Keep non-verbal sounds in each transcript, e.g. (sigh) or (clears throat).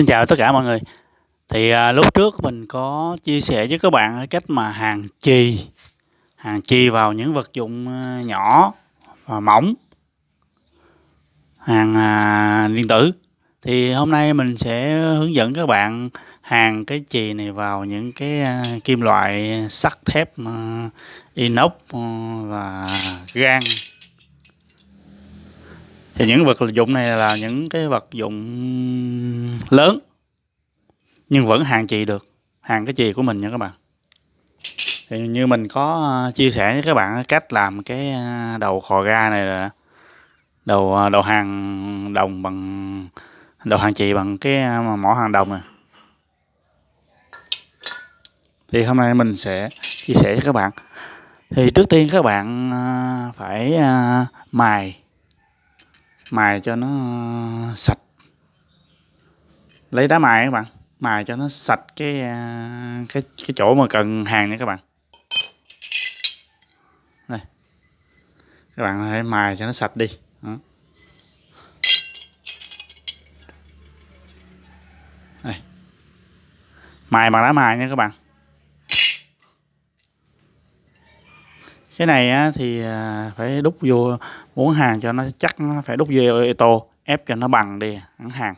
Xin chào tất cả mọi người. Thì à, lúc trước mình có chia sẻ với các bạn cách mà hàng chì, hàng chì vào những vật dụng à, nhỏ và mỏng, hàng à, điện tử. Thì hôm nay mình sẽ hướng dẫn các bạn hàng cái chì này vào những cái à, kim loại sắt thép à, inox à, và gan thì những vật dụng này là những cái vật dụng lớn, nhưng vẫn hàng chì được hàng cái chì của mình nha các bạn. Thì như mình có à, chia sẻ với các bạn cách làm cái à, đầu khò ga này là đầu à, đầu hàng đồng bằng, đầu hàng chì bằng cái mỏ hàng đồng này. Thì hôm nay mình sẽ chia sẻ với các bạn. Thì trước tiên các bạn phải mài mài cho nó ờ, sạch. Lấy đá mài các bạn. Mài cho nó sạch cái ờ, cái cái chỗ mà cần hàng nha các bạn. Đây. Các bạn hãy mài cho nó sạch đi. Đó. đây. Mài bằng đá mài nha các bạn. Cái này á, thì à, phải đúc vô muốn hàng cho nó chắc nó phải đúc vô tô ép cho nó bằng đi hẳn hàng.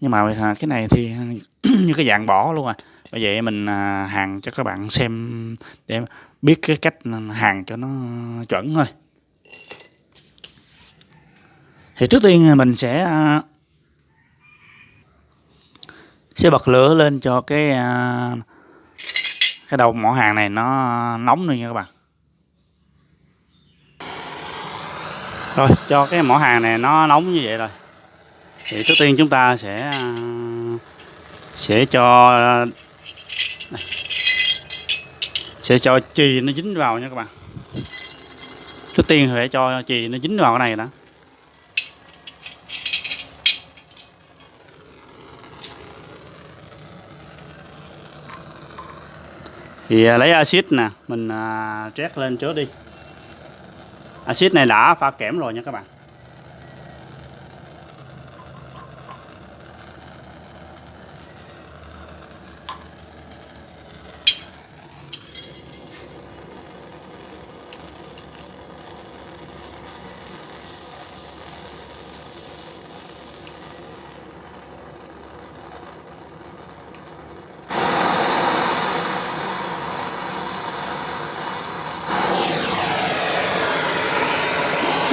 Nhưng mà à, cái này thì (clears throat) như cái dạng bỏ luôn à. Bởi vậy mình à, hàng cho các bạn xem để biết cái cách hàng cho nó chuẩn thôi. Thì trước tiên mình sẽ sẽ bật lửa lên cho cái cái đầu mỏ hàng này nó nóng luôn nha các bạn. Rồi cho cái mỏ hàng này nó nóng như vậy rồi. Thì trước tiên chúng ta sẽ à, sẽ cho này, sẽ cho chì nó dính vào nha các bạn. Trước tiên phải cho chì nó dính vào cái này đó thì à, lấy axit nè mình à, trét lên trước đi axit này đã pha kẽm rồi nha các bạn.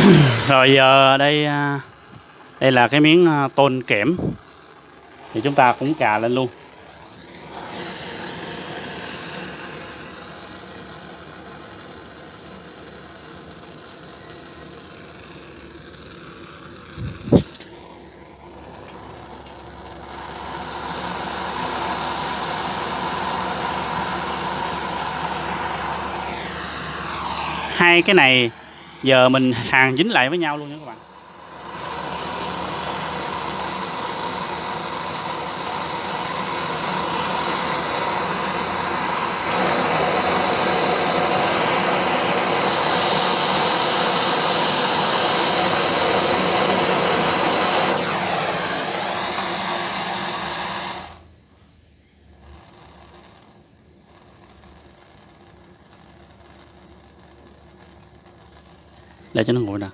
(coughs) rồi, giờ đây à, đây là cái miếng à, tôn kẽm. Thì chúng ta cũng cà lên luôn. Hai cái này giờ mình hàng dính lại với nhau luôn nha các bạn. Để cho nó nguội nè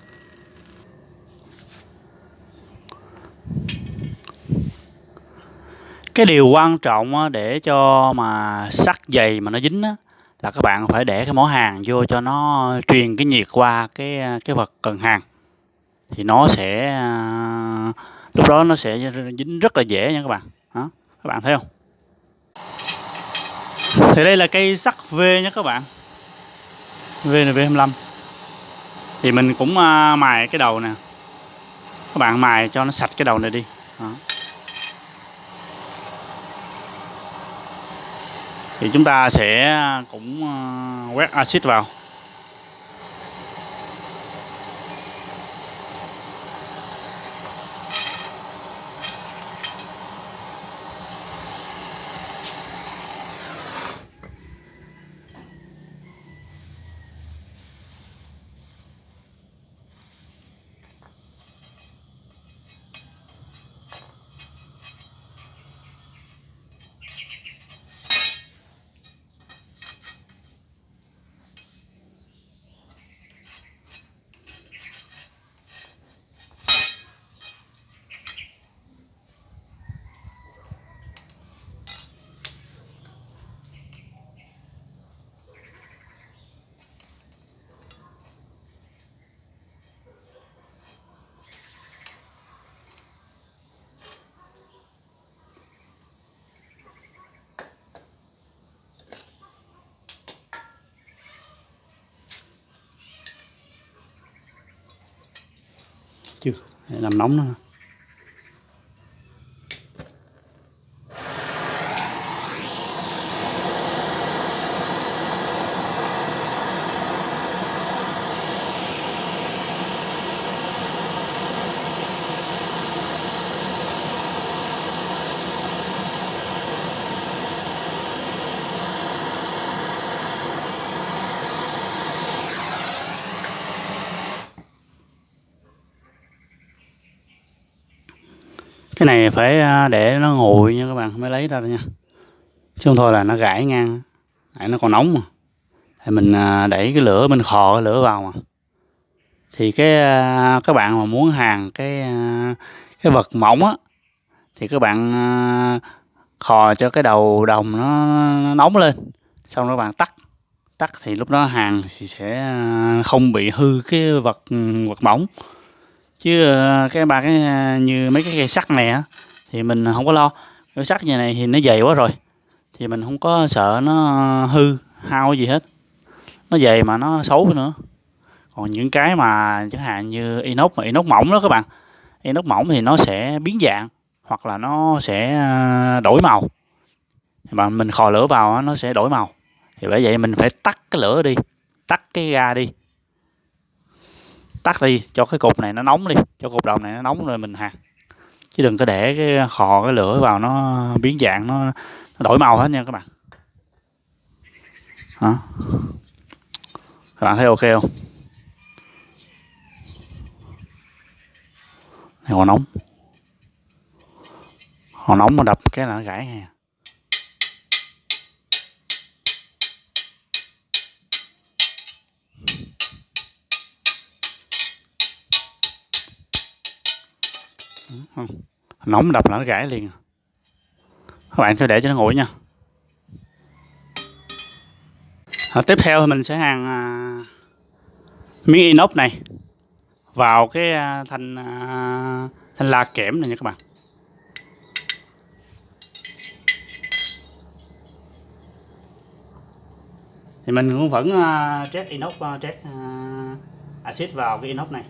cái điều quan trọng để cho mà sắt dày mà nó dính á, là các bạn phải để cái mỏ hàng vô cho nó truyền cái nhiệt qua cái cái vật cần hàng. Thì nó sẽ à, lúc đó nó sẽ dính rất là dễ nha các bạn. Đó các bạn thấy không? Thì đây là cây sắt V nha các bạn. VNV25 thì mình cũng à, mài cái đầu nè. Các bạn mài cho nó sạch cái đầu này đi. Đó. thì chúng ta sẽ à, cũng à, quét axit vào. Chưa để làm nóng nó. Cái này phải à, để nó nguội nha các bạn mới lấy ra nha. Chứ không thôi là nó gãy ngang tại nó còn nóng mà. Thì mình à, đẩy cái lửa mình khò cái lửa vào mà. Thì cái à, các bạn mà muốn hàng cái cái vật mỏng á thì các bạn khò cho cái đầu đồng nó, nó nóng lên. Xong rồi các bạn tắt. Tắt thì lúc đó hàng thì sẽ không bị hư cái vật ừ, vật mỏng chứ ờ, cái ba cái ờ, như mấy cái cây sắt này á, thì mình không có lo. Cái sắt như này thì nó dày quá rồi, thì mình không có sợ nó hư, hao gì hết. Nó dày mà nó xấu nữa. Còn những cái mà chẳng hạn như inox mà inox mỏng đó các bạn, inox mỏng thì nó sẽ biến dạng, hoặc là nó sẽ ờ, đổi màu. Mà mình khò lửa vào nó sẽ đổi màu. Thì bởi vậy mình phải tắt cái lửa đi, tắt cái ga đi tắt đi cho cái cục này nó nóng đi cho cục đầu này nó nóng rồi mình hạt. Chứ đừng có để cái khò cái lửa vào nó biến dạng nó, nó đổi màu hết nha các bạn. Hả? Các bạn thấy ok không? Này còn nóng. Còn nóng mà đập cái là nó gãy nha. Không. Nóng đập là nó gãy liền. Các bạn cứ để cho nó nguội nha. À, tiếp theo thì mình sẽ hàng à, miếng inox này. Vào cái à, thanh à, thanh la kẽm này nha các bạn. Thì mình cũng vẫn uh, trét inox uh, trét uh, axit vào cái inox này.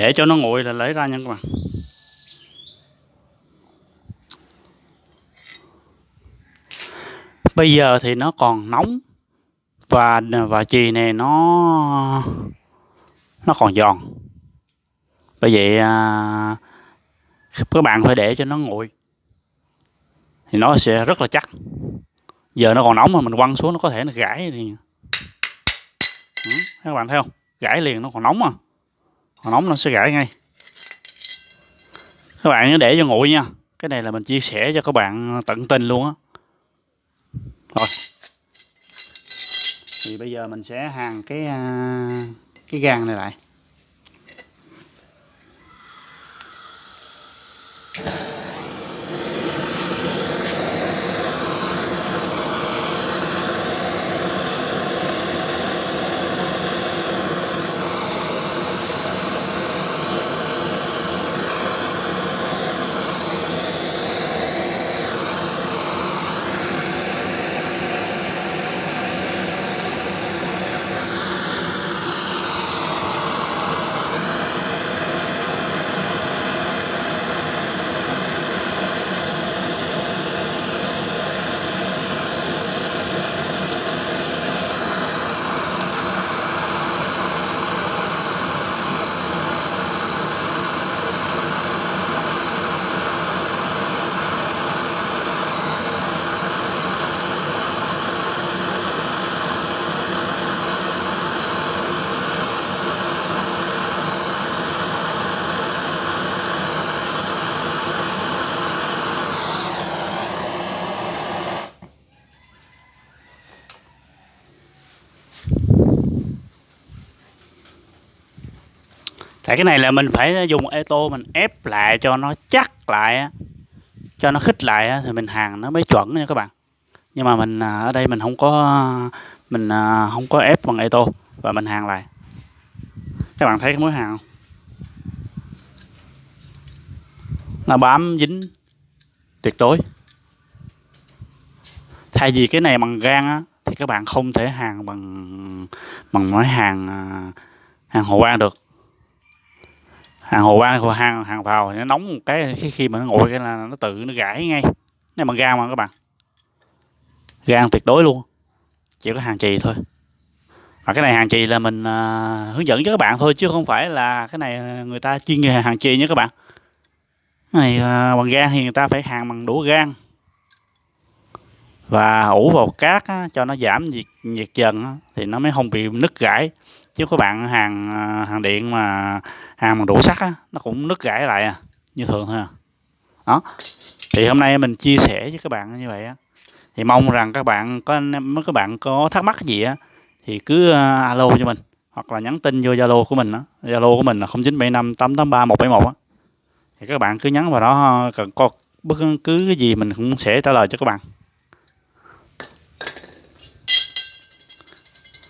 Để cho nó nguội là lấy ra nha các bạn. Bây giờ thì nó còn nóng và và chì này nó nó còn giòn. Bởi vậy à, các bạn phải để cho nó nguội thì nó sẽ rất là chắc. Giờ nó còn nóng mà mình quăng xuống nó có thể nó gãy thì ừ, các bạn thấy không? Gãy liền nó còn nóng mà còn nóng nó sẽ gãy ngay. Các bạn nhớ để cho nguội nha. Cái này là mình chia sẻ cho các bạn tận tình luôn á. Rồi. Thì bây giờ mình sẽ hàng cái à, cái gan này lại. Tại cái này là mình phải dùng ê tô mình ép lại cho nó chắc lại cho nó khích lại thì mình hàng nó mới chuẩn nha các bạn. Nhưng mà mình à, ở đây mình không có, mình à, không có ép bằng ê tô và mình hàng lại. Các bạn thấy cái mối hàng không? Nó bám dính tuyệt đối. Thay vì cái này bằng gan á, thì các bạn không thể hàng bằng bằng mối hàng à, hàng hồ quan được hàng hồ ban, hàng hàng vào nó nóng một cái khi khi mà nó nguội cái là nó tự nó gãy ngay. Này bằng gan mà các bạn. Gan tuyệt đối luôn. Chỉ có hàng trì thôi. Và cái này hàng trì là mình uh, hướng dẫn cho các bạn thôi chứ không phải là cái này người ta chuyên nghề hàng trì nha các bạn. Cái này uh, bằng gan thì người ta phải hàng bằng đũa gan. Và ủ vào cát á, cho nó giảm nhiệt nhiệt dần á, thì nó mới không bị nứt gãy chứ các bạn hàng à, hàng điện mà hàng bằng đũa sắt á, nó cũng nứt gãy lại à, như thường thôi à. đó. Thì hôm nay mình chia sẻ với các bạn như vậy á. Thì mong rằng các bạn có mấy các bạn có thắc mắc gì á thì cứ à, alo cho mình hoặc là nhắn tin vô zalo của mình á. Zalo của mình là 0975 883 171 á. Thì các bạn cứ nhắn vào đó cần có bất cứ cái gì mình cũng sẽ trả lời cho các bạn.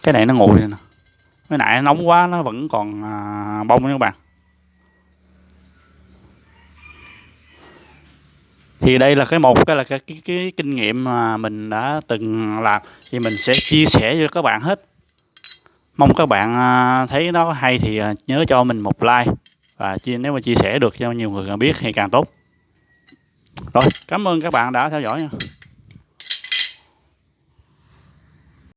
Cái này nó nguội nè cái nãy nóng quá nó vẫn còn à, bông nha các bạn. Thì đây là cái một cái là cái, cái, cái kinh nghiệm mà mình đã từng làm. Thì mình sẽ chia sẻ cho các bạn hết. Mong các bạn à, thấy nó hay thì à, nhớ cho mình một like. Và chia nếu mà chia sẻ được cho nhiều người biết thì càng tốt. Rồi cảm ơn các bạn đã theo dõi nha.